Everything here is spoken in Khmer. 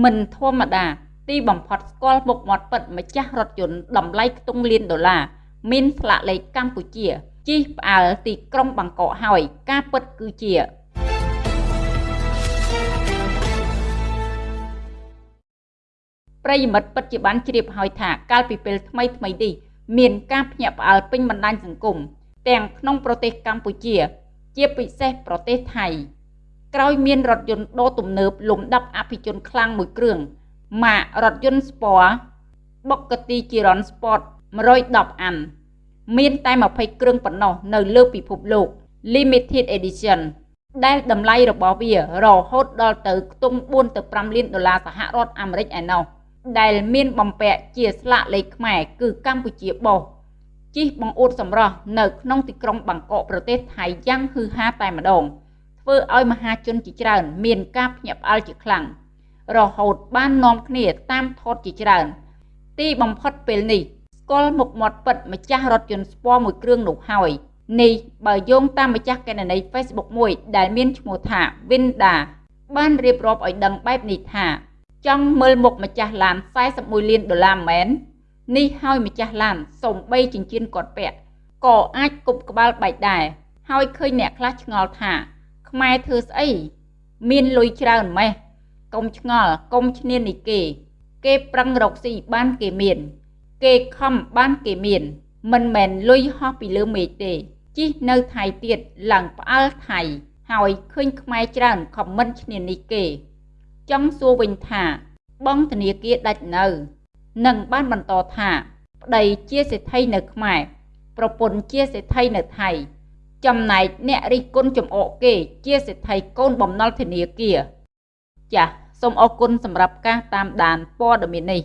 មិនធម្មតា ទីបំផុតស្គាល់មុខមាត់ពិតម្ចាស់រថយន្តតម្លៃខ្ទង់លានដុល្លារមានស្លាកលេខកម្ពុជាជិះផ្អើលទីក្រុងបាងកកហើយ ការពិតគឺជាប្រិយមិត្តពិតជាបានជ្រាបហើយថាកាលពីពេលថ្មីថ្មីនេះមានការភ្ញាក់ផ្អើលពេញបណ្ដាញសង្គមទាំងក្នុងប្រទេសកម្ពុជា ជាពិសេសប្រទេសថៃ ក្រោយមានរថយន្តដូរទំនើបលំដាប់អភិជនខ្លាំងមួយគ្រឿងម៉ាករថយន្តស្ពណ៌ Bugatti Chiron Sport 110អាន មានតែ20គ្រឿងប៉ុណ្ណោះនៅលើពិភពលោក Limited Edition ដែលតម្លៃរបស់វារហូតដល់ទៅខ្ទង់4ទៅ5លានដុល្លារសហរដ្ឋអាមេរិកឯណោះដែលមានបំពាក់ជាស្លាកលេខខ្មែរគឺកម្ពុជាបោះជិះបង្អួតសម្រស់នៅក្នុងទីក្រុងបាងកកប្រទេសថៃយ៉ាងហឺហាតែម្ដង ធ្វើឲ្យមហាជនជាច្រើន មានការភ្ញាក់ផ្អើលជាខ្លាំងរហូតបាននាំគ្នាតាមថតជាច្រើន ទីបំផុតពេលនេះស្គាល់មុខមាត់ពិតម្ចាស់រថយន្តស្ពណ៌មួយគ្រឿងនោះហើយនេះបើយោងតាមម្ចាស់កេណនី Facebook មួយដែលមានឈ្មោះថា Winda បានរៀបរាប់ឲ្យដឹងបែបនេះថា ចង់មើលមុខម្ចាស់ឡាន41លានដុល្លារមែននេះហើយម្ចាស់ឡានសំបីចិញ្ចៀនគាត់ពាក់ក៏អាចគប់ក្បាលបែកដែរហើយឃើញអ្នកខ្លះឆ្ងល់ថា ខ្មែរធ្វើស្អីមានលុយច្រើនម៉េះកុំឆ្ងល់កុំឈ្នានីគេ គេប្រឹងរកស៊ីបានគេមាន គេខំបានគេមាន មិនមែនលុយហោះពីលើមេឃទេជិះនៅថៃទៀតឡើងផ្អើលថៃ ហើយឃើញខ្មែរច្រើនខមមិនឈ្នានីគេ ចង់សួរវិញថា បងធនាគារដាច់នៅនឹងបានបន្តថា ប្តីជាសេដ្ឋីនៅខ្មែរប្រពន្ធជាសេដ្ឋីនៅថៃ ចំណែកអ្នករិះគន់ចំអកគេ ជាសេដ្ឋីកូនបំណុលធនាគារចាសសូមអរគុណសម្រាប់ការតាមដានព័ត៌មាននេះ